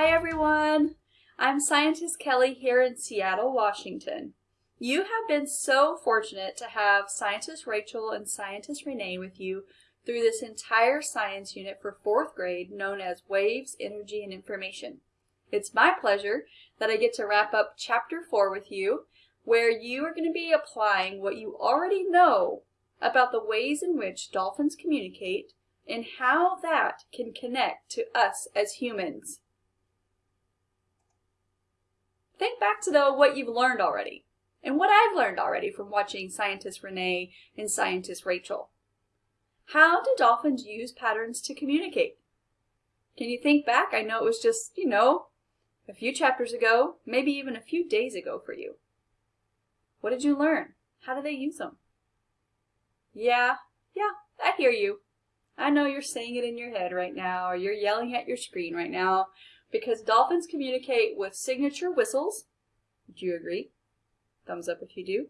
Hi everyone! I'm Scientist Kelly here in Seattle, Washington. You have been so fortunate to have Scientist Rachel and Scientist Renee with you through this entire science unit for fourth grade known as Waves, Energy, and Information. It's my pleasure that I get to wrap up chapter four with you where you are going to be applying what you already know about the ways in which dolphins communicate and how that can connect to us as humans. Think back to the, what you've learned already and what I've learned already from watching Scientist Renee and Scientist Rachel. How do dolphins use patterns to communicate? Can you think back? I know it was just, you know, a few chapters ago, maybe even a few days ago for you. What did you learn? How do they use them? Yeah, yeah, I hear you. I know you're saying it in your head right now, or you're yelling at your screen right now, because dolphins communicate with signature whistles. Do you agree? Thumbs up if you do.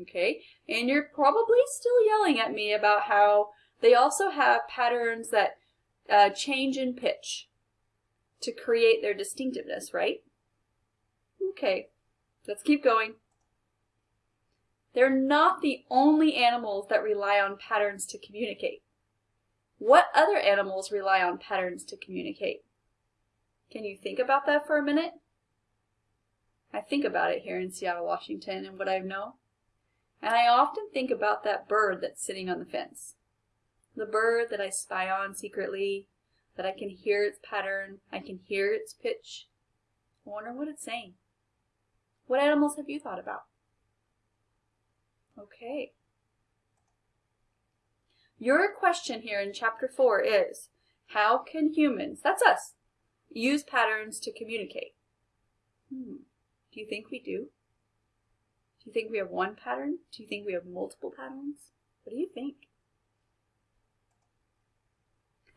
Okay, and you're probably still yelling at me about how they also have patterns that uh, change in pitch to create their distinctiveness, right? Okay, let's keep going. They're not the only animals that rely on patterns to communicate. What other animals rely on patterns to communicate? Can you think about that for a minute? I think about it here in Seattle, Washington and what I know. And I often think about that bird that's sitting on the fence. The bird that I spy on secretly, that I can hear its pattern, I can hear its pitch. I wonder what it's saying. What animals have you thought about? Okay. Your question here in chapter 4 is, how can humans, that's us, use patterns to communicate. Hmm. Do you think we do? Do you think we have one pattern? Do you think we have multiple patterns? What do you think?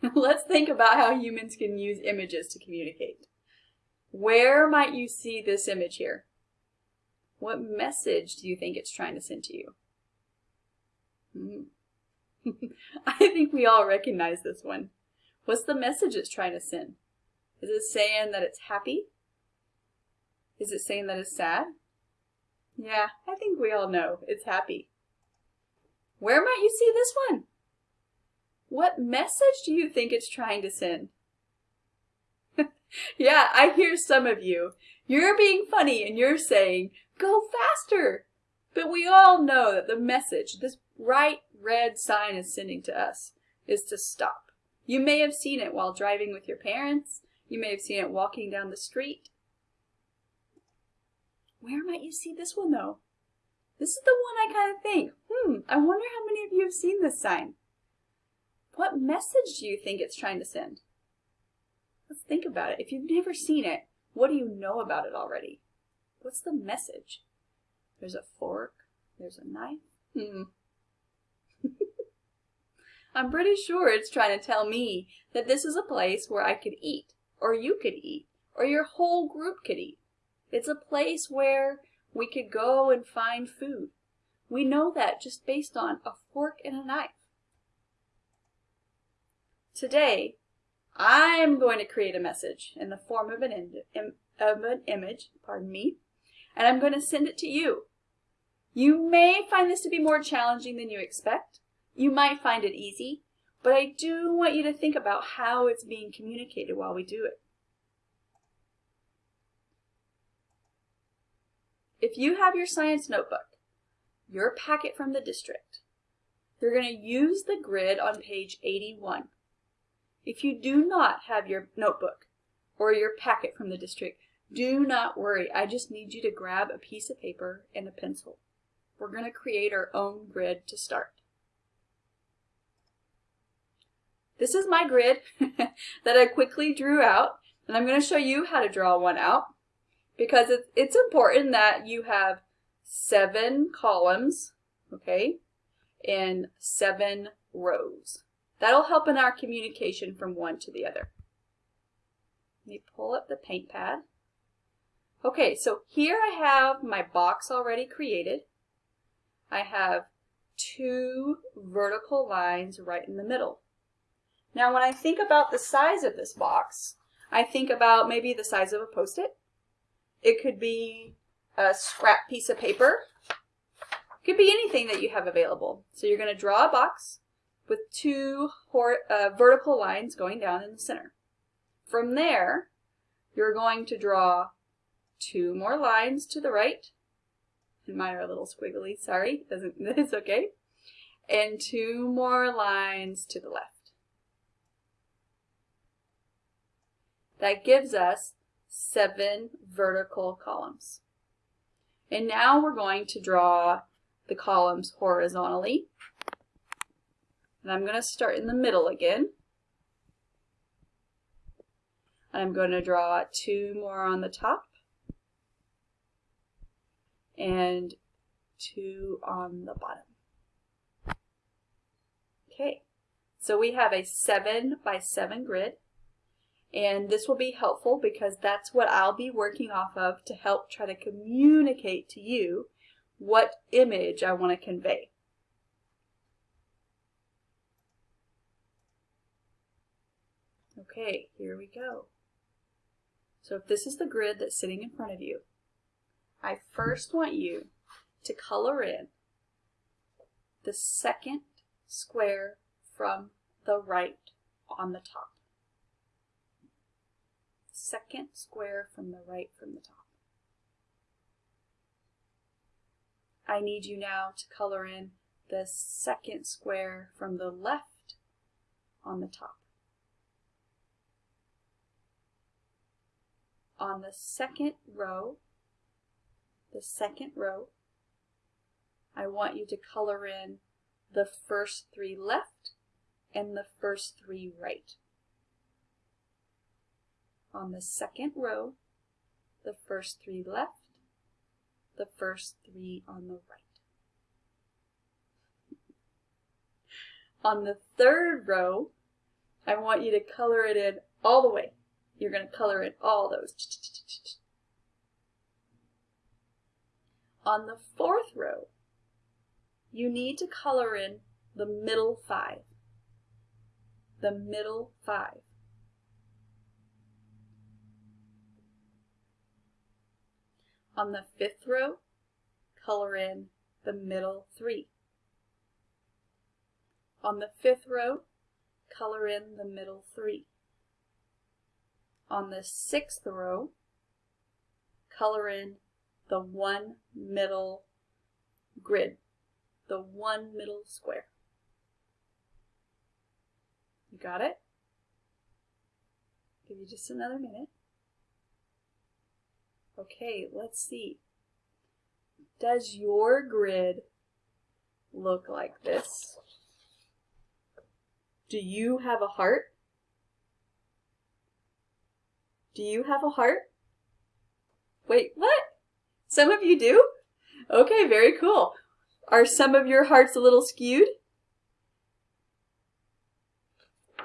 Let's think about how humans can use images to communicate. Where might you see this image here? What message do you think it's trying to send to you? Hmm. I think we all recognize this one. What's the message it's trying to send? Is it saying that it's happy? Is it saying that it's sad? Yeah, I think we all know it's happy. Where might you see this one? What message do you think it's trying to send? yeah, I hear some of you. You're being funny and you're saying, go faster. But we all know that the message this bright red sign is sending to us is to stop. You may have seen it while driving with your parents. You may have seen it walking down the street. Where might you see this one though? This is the one I kind of think, hmm, I wonder how many of you have seen this sign. What message do you think it's trying to send? Let's think about it. If you've never seen it, what do you know about it already? What's the message? There's a fork. There's a knife. Hmm. I'm pretty sure it's trying to tell me that this is a place where I could eat or you could eat, or your whole group could eat. It's a place where we could go and find food. We know that just based on a fork and a knife. Today, I'm going to create a message in the form of an, of an image, pardon me, and I'm going to send it to you. You may find this to be more challenging than you expect. You might find it easy, but I do want you to think about how it's being communicated while we do it. If you have your science notebook, your packet from the district, you're going to use the grid on page 81. If you do not have your notebook or your packet from the district, do not worry. I just need you to grab a piece of paper and a pencil. We're going to create our own grid to start. This is my grid that I quickly drew out, and I'm going to show you how to draw one out because it's important that you have seven columns, okay, and seven rows. That'll help in our communication from one to the other. Let me pull up the paint pad. Okay, so here I have my box already created. I have two vertical lines right in the middle. Now when I think about the size of this box, I think about maybe the size of a post-it. It could be a scrap piece of paper. It could be anything that you have available. So you're going to draw a box with two uh, vertical lines going down in the center. From there, you're going to draw two more lines to the right. And mine are a little squiggly, sorry, it's okay. And two more lines to the left. That gives us seven vertical columns. And now we're going to draw the columns horizontally. And I'm going to start in the middle again. And I'm going to draw two more on the top and two on the bottom. Okay, so we have a 7 by 7 grid and this will be helpful because that's what I'll be working off of to help try to communicate to you what image I want to convey. Okay, here we go. So if this is the grid that's sitting in front of you, I first want you to color in the second square from the right on the top. Second square from the right from the top. I need you now to color in the second square from the left on the top. on the second row, the second row, I want you to color in the first three left and the first three right. On the second row, the first three left, the first three on the right. On the third row, I want you to color it in all the way. You're going to color in all those. On the fourth row, you need to color in the middle five. The middle five. On the fifth row, color in the middle three. On the fifth row, color in the middle three on the sixth row, color in the one middle grid, the one middle square. You got it? Give you just another minute. Okay, let's see. Does your grid look like this? Do you have a heart? Do you have a heart? Wait, what? Some of you do? Okay, very cool. Are some of your hearts a little skewed?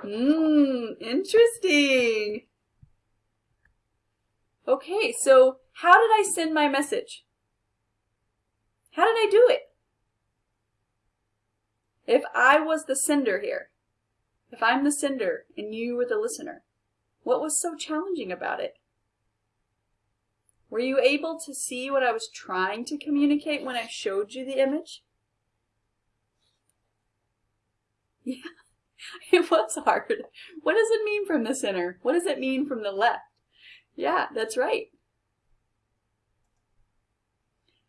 Mmm, interesting. Okay, so how did I send my message? How did I do it? If I was the sender here, if I'm the sender and you were the listener, what was so challenging about it? Were you able to see what I was trying to communicate when I showed you the image? Yeah, it was hard. What does it mean from the center? What does it mean from the left? Yeah, that's right.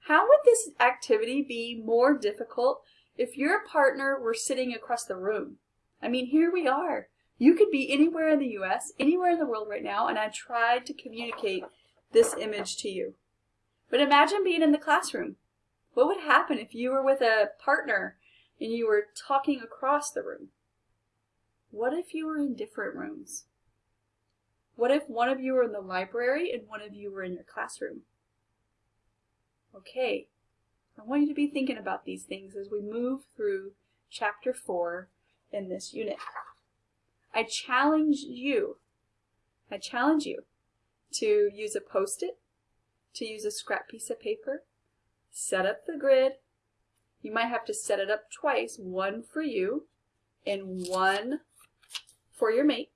How would this activity be more difficult if your partner were sitting across the room? I mean, here we are. You could be anywhere in the US, anywhere in the world right now, and I tried to communicate this image to you. But imagine being in the classroom. What would happen if you were with a partner and you were talking across the room? What if you were in different rooms? What if one of you were in the library and one of you were in your classroom? Okay, I want you to be thinking about these things as we move through chapter 4 in this unit. I challenge you, I challenge you to use a post-it, to use a scrap piece of paper, set up the grid. You might have to set it up twice, one for you and one for your mate.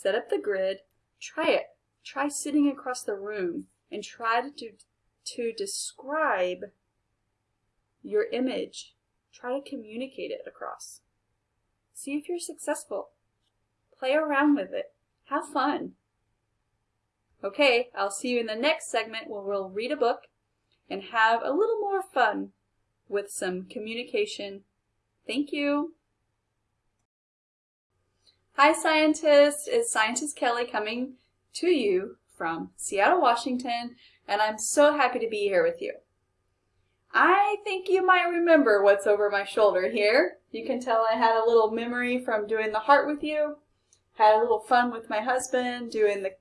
Set up the grid, Try it. Try sitting across the room and try to, to describe your image. Try to communicate it across. See if you're successful. Play around with it. Have fun. Okay, I'll see you in the next segment where we'll read a book and have a little more fun with some communication. Thank you. Hi scientists, it's Scientist Kelly coming to you from Seattle, Washington, and I'm so happy to be here with you. I think you might remember what's over my shoulder here. You can tell I had a little memory from doing the heart with you, had a little fun with my husband doing the,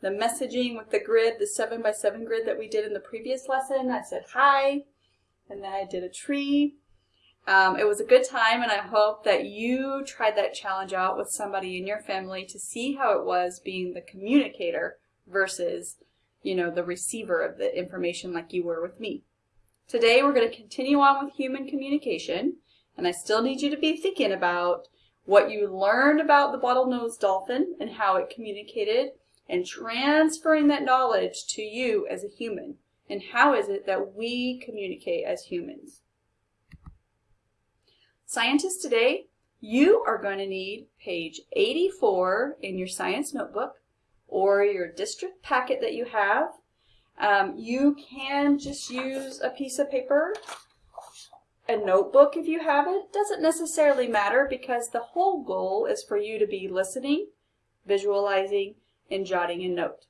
the messaging with the grid, the 7 by 7 grid that we did in the previous lesson. I said hi, and then I did a tree, um, it was a good time, and I hope that you tried that challenge out with somebody in your family to see how it was being the communicator versus, you know, the receiver of the information like you were with me. Today we're going to continue on with human communication, and I still need you to be thinking about what you learned about the bottlenose dolphin and how it communicated and transferring that knowledge to you as a human. And how is it that we communicate as humans? Scientists today, you are going to need page 84 in your science notebook or your district packet that you have. Um, you can just use a piece of paper, a notebook if you have it. Doesn't necessarily matter because the whole goal is for you to be listening, visualizing, and jotting a note.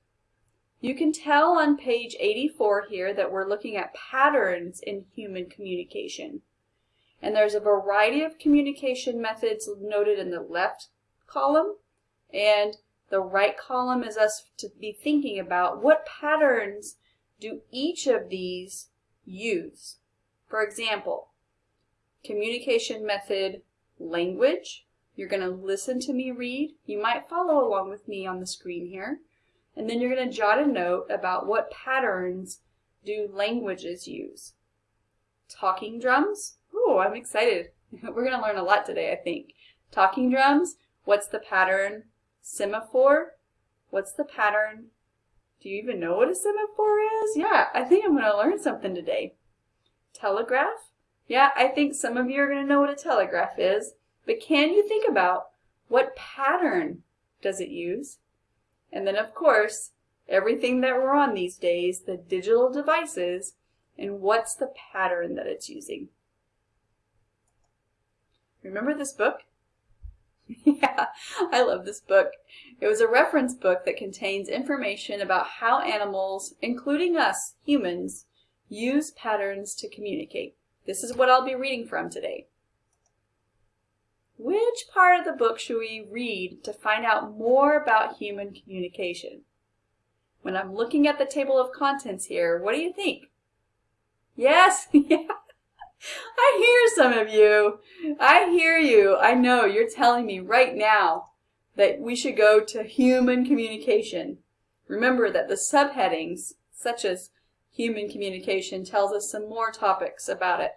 You can tell on page 84 here that we're looking at patterns in human communication. And there's a variety of communication methods noted in the left column. And the right column is us to be thinking about what patterns do each of these use. For example, communication method language. You're going to listen to me read. You might follow along with me on the screen here. And then you're going to jot a note about what patterns do languages use. Talking drums. Oh, I'm excited. We're going to learn a lot today, I think. Talking drums, what's the pattern? Semaphore, what's the pattern? Do you even know what a semaphore is? Yeah, I think I'm going to learn something today. Telegraph? Yeah, I think some of you are going to know what a telegraph is. But can you think about what pattern does it use? And then, of course, everything that we're on these days, the digital devices, and what's the pattern that it's using? Remember this book? yeah, I love this book. It was a reference book that contains information about how animals, including us, humans, use patterns to communicate. This is what I'll be reading from today. Which part of the book should we read to find out more about human communication? When I'm looking at the table of contents here, what do you think? Yes, yeah, I some of you. I hear you. I know you're telling me right now that we should go to human communication. Remember that the subheadings, such as human communication, tells us some more topics about it.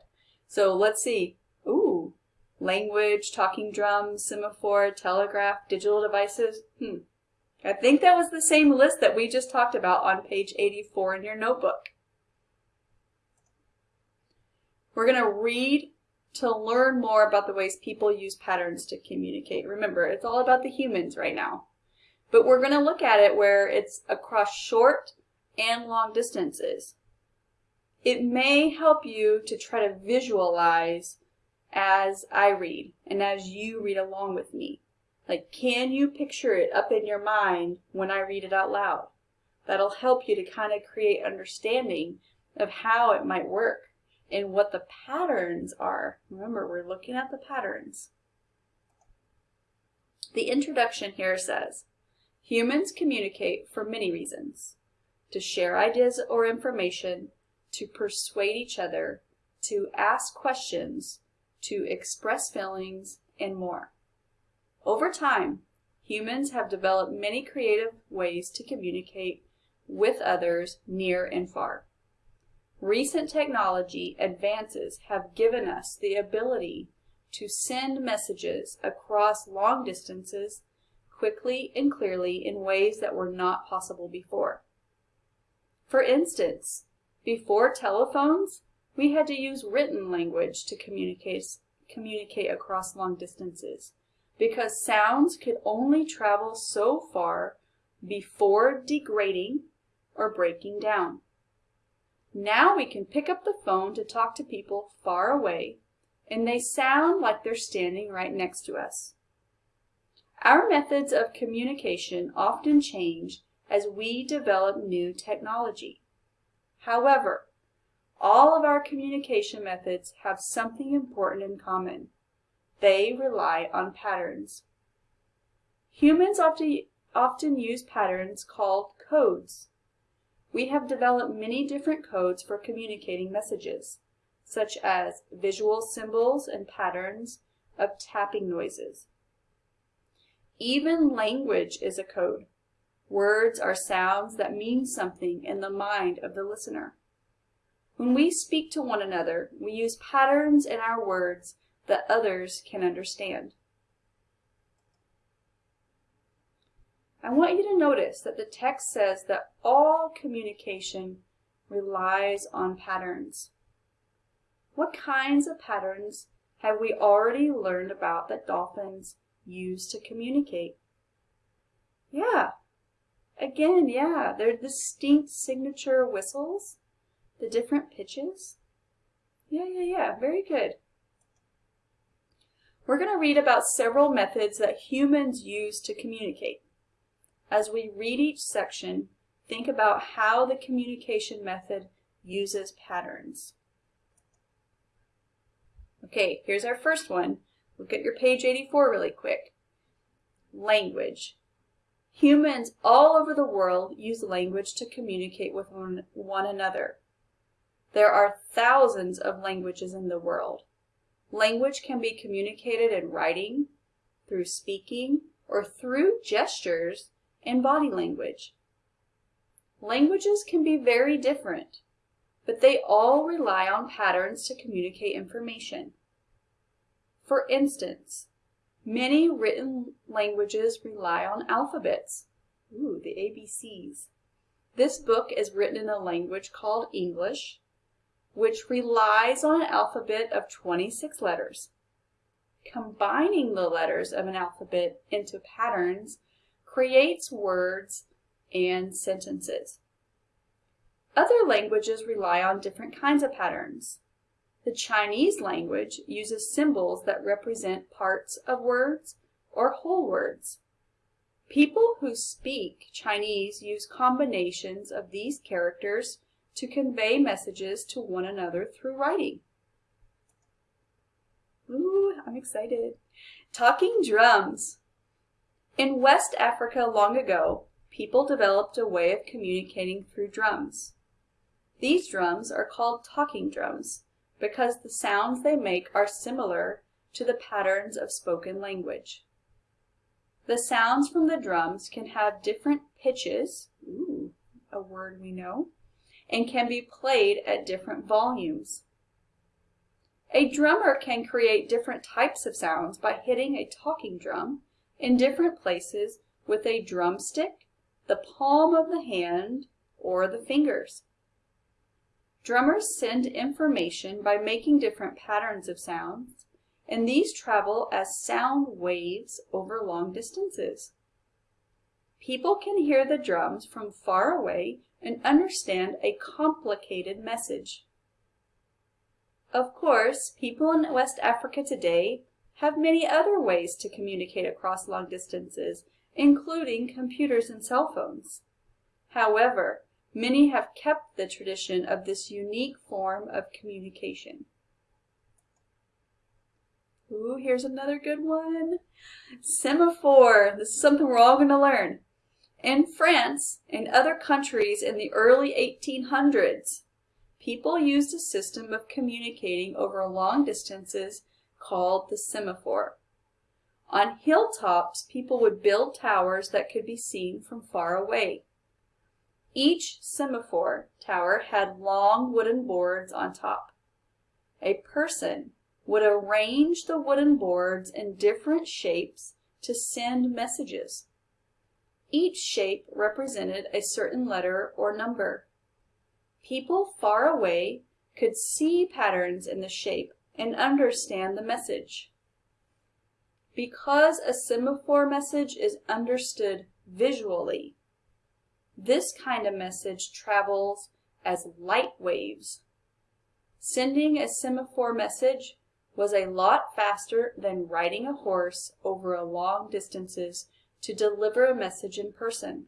So let's see. Ooh, language, talking drums, semaphore, telegraph, digital devices. Hmm. I think that was the same list that we just talked about on page 84 in your notebook. We're going to read to learn more about the ways people use patterns to communicate. Remember, it's all about the humans right now. But we're going to look at it where it's across short and long distances. It may help you to try to visualize as I read and as you read along with me. Like, can you picture it up in your mind when I read it out loud? That'll help you to kind of create understanding of how it might work and what the patterns are. Remember, we're looking at the patterns. The introduction here says, humans communicate for many reasons. To share ideas or information, to persuade each other, to ask questions, to express feelings, and more. Over time, humans have developed many creative ways to communicate with others near and far. Recent technology advances have given us the ability to send messages across long distances quickly and clearly in ways that were not possible before. For instance, before telephones, we had to use written language to communicate, communicate across long distances because sounds could only travel so far before degrading or breaking down. Now we can pick up the phone to talk to people far away and they sound like they're standing right next to us. Our methods of communication often change as we develop new technology. However, all of our communication methods have something important in common. They rely on patterns. Humans often, often use patterns called codes. We have developed many different codes for communicating messages, such as visual symbols and patterns of tapping noises. Even language is a code. Words are sounds that mean something in the mind of the listener. When we speak to one another, we use patterns in our words that others can understand. I want you to notice that the text says that all communication relies on patterns. What kinds of patterns have we already learned about that dolphins use to communicate. Yeah, again, yeah, they're distinct signature whistles, the different pitches. Yeah, yeah, yeah, very good. We're going to read about several methods that humans use to communicate. As we read each section, think about how the communication method uses patterns. Okay, here's our first one. Look at your page 84 really quick. Language. Humans all over the world use language to communicate with one, one another. There are thousands of languages in the world. Language can be communicated in writing, through speaking, or through gestures and body language. Languages can be very different, but they all rely on patterns to communicate information. For instance, many written languages rely on alphabets. Ooh, the ABCs. This book is written in a language called English, which relies on an alphabet of 26 letters. Combining the letters of an alphabet into patterns creates words and sentences. Other languages rely on different kinds of patterns. The Chinese language uses symbols that represent parts of words or whole words. People who speak Chinese use combinations of these characters to convey messages to one another through writing. Ooh, I'm excited. Talking drums. In West Africa long ago, people developed a way of communicating through drums. These drums are called talking drums because the sounds they make are similar to the patterns of spoken language. The sounds from the drums can have different pitches, ooh, a word we know, and can be played at different volumes. A drummer can create different types of sounds by hitting a talking drum in different places with a drumstick, the palm of the hand, or the fingers. Drummers send information by making different patterns of sounds, and these travel as sound waves over long distances. People can hear the drums from far away and understand a complicated message. Of course, people in West Africa today have many other ways to communicate across long distances, including computers and cell phones. However, many have kept the tradition of this unique form of communication. Ooh, here's another good one. Semaphore. This is something we're all going to learn. In France and other countries in the early 1800s, people used a system of communicating over long distances called the semaphore. On hilltops, people would build towers that could be seen from far away. Each semaphore tower had long wooden boards on top. A person would arrange the wooden boards in different shapes to send messages. Each shape represented a certain letter or number. People far away could see patterns in the shape and understand the message. Because a semaphore message is understood visually, this kind of message travels as light waves. Sending a semaphore message was a lot faster than riding a horse over a long distances to deliver a message in person.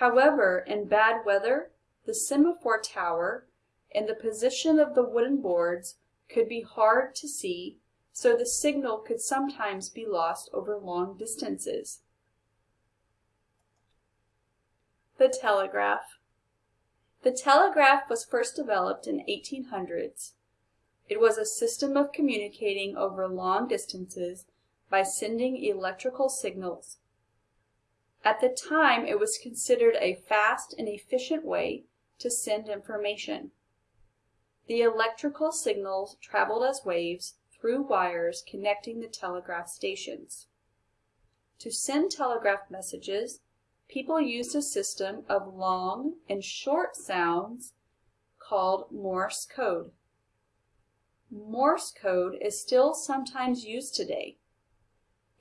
However, in bad weather, the semaphore tower and the position of the wooden boards could be hard to see, so the signal could sometimes be lost over long distances. The telegraph. The telegraph was first developed in 1800s. It was a system of communicating over long distances by sending electrical signals. At the time, it was considered a fast and efficient way to send information. The electrical signals traveled as waves through wires connecting the telegraph stations. To send telegraph messages, people used a system of long and short sounds called Morse code. Morse code is still sometimes used today.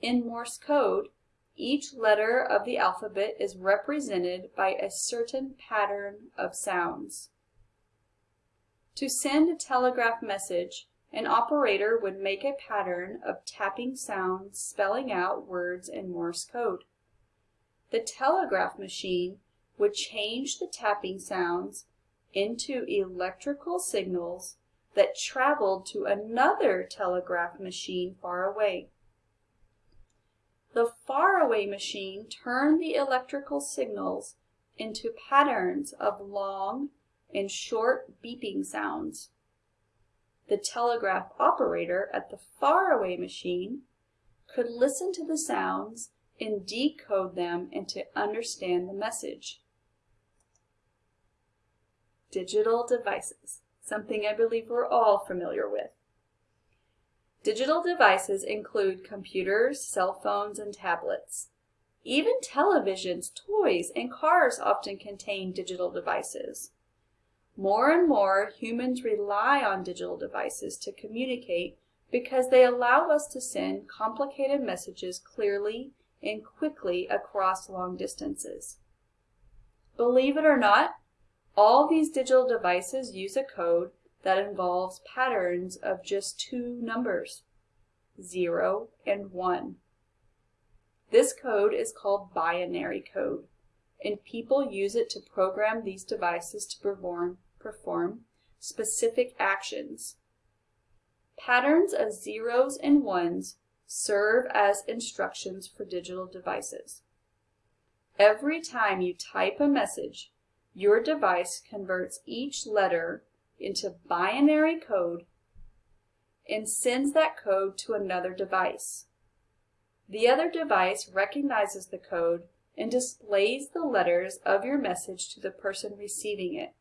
In Morse code, each letter of the alphabet is represented by a certain pattern of sounds. To send a telegraph message, an operator would make a pattern of tapping sounds spelling out words in Morse code. The telegraph machine would change the tapping sounds into electrical signals that traveled to another telegraph machine far away. The faraway machine turned the electrical signals into patterns of long and short beeping sounds. The telegraph operator at the faraway machine could listen to the sounds and decode them and to understand the message. Digital devices, something I believe we're all familiar with. Digital devices include computers, cell phones, and tablets. Even televisions, toys, and cars often contain digital devices. More and more, humans rely on digital devices to communicate because they allow us to send complicated messages clearly and quickly across long distances. Believe it or not, all these digital devices use a code that involves patterns of just two numbers, 0 and 1. This code is called binary code, and people use it to program these devices to perform, perform specific actions. Patterns of zeros and ones serve as instructions for digital devices. Every time you type a message, your device converts each letter into binary code and sends that code to another device. The other device recognizes the code and displays the letters of your message to the person receiving it.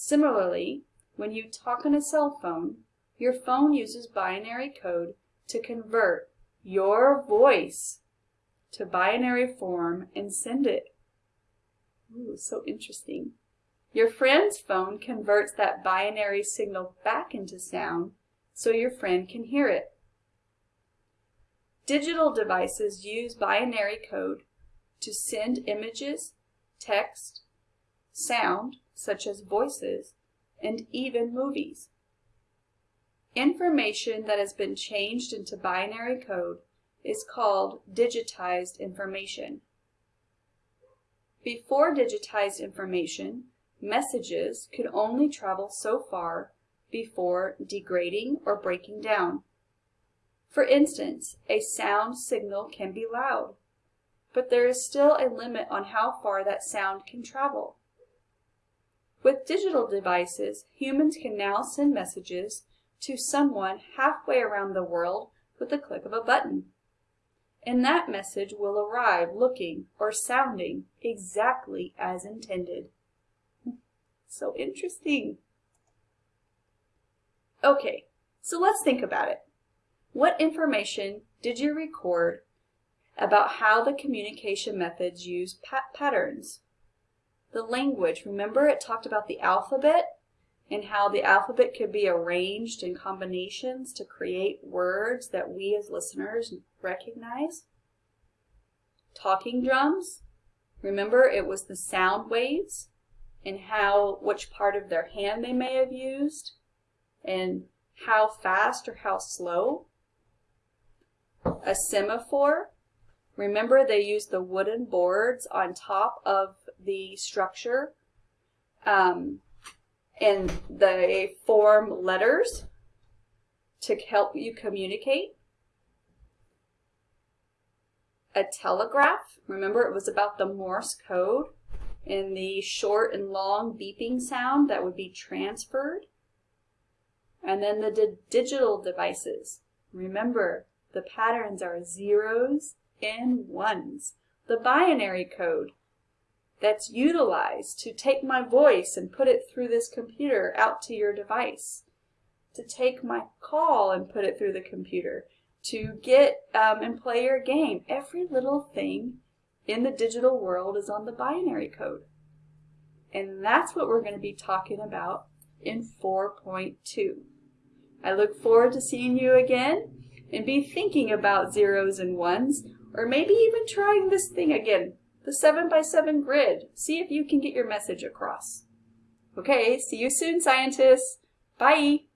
Similarly, when you talk on a cell phone, your phone uses binary code to convert your voice to binary form and send it. Ooh, so interesting. Your friend's phone converts that binary signal back into sound so your friend can hear it. Digital devices use binary code to send images, text, sound, such as voices, and even movies. Information that has been changed into binary code is called digitized information. Before digitized information, messages could only travel so far before degrading or breaking down. For instance, a sound signal can be loud, but there is still a limit on how far that sound can travel. With digital devices, humans can now send messages to someone halfway around the world with the click of a button. And that message will arrive looking or sounding exactly as intended. So interesting. Okay, so let's think about it. What information did you record about how the communication methods use pa patterns. The language, remember it talked about the alphabet and how the alphabet could be arranged in combinations to create words that we as listeners recognize. Talking drums, remember it was the sound waves and how which part of their hand they may have used and how fast or how slow. A semaphore, remember they used the wooden boards on top of the structure um, and they form letters to help you communicate. A telegraph, remember it was about the Morse code and the short and long beeping sound that would be transferred. And then the di digital devices. Remember, the patterns are zeros and ones. The binary code that's utilized to take my voice and put it through this computer out to your device, to take my call and put it through the computer, to get um, and play your game. Every little thing in the digital world is on the binary code. And that's what we're going to be talking about in 4.2. I look forward to seeing you again and be thinking about zeros and ones or maybe even trying this thing again, the 7 by 7 grid. See if you can get your message across. Okay, see you soon, scientists. Bye.